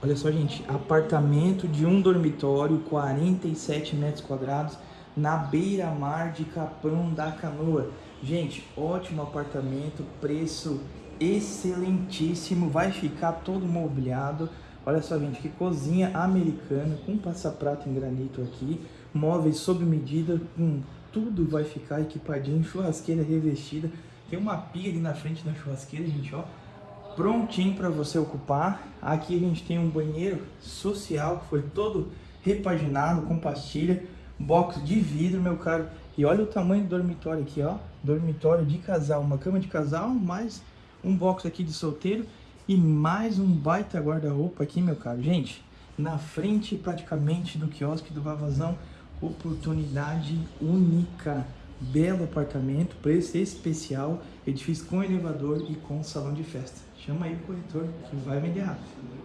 Olha só, gente, apartamento de um dormitório, 47 metros quadrados, na beira-mar de Capão da Canoa. Gente, ótimo apartamento, preço excelentíssimo, vai ficar todo mobiliado. Olha só, gente, que cozinha americana, com passaprato em granito aqui, móveis sob medida, com tudo vai ficar equipadinho, churrasqueira revestida. Tem uma pia ali na frente da churrasqueira, gente, ó prontinho para você ocupar. Aqui a gente tem um banheiro social que foi todo repaginado com pastilha, box de vidro, meu caro. E olha o tamanho do dormitório aqui, ó. Dormitório de casal, uma cama de casal, mais um box aqui de solteiro e mais um baita guarda-roupa aqui, meu caro. Gente, na frente praticamente do quiosque do Vavazão, oportunidade única. Belo apartamento, preço especial, edifício com elevador e com salão de festa. Chama aí o corretor que vai vender rápido.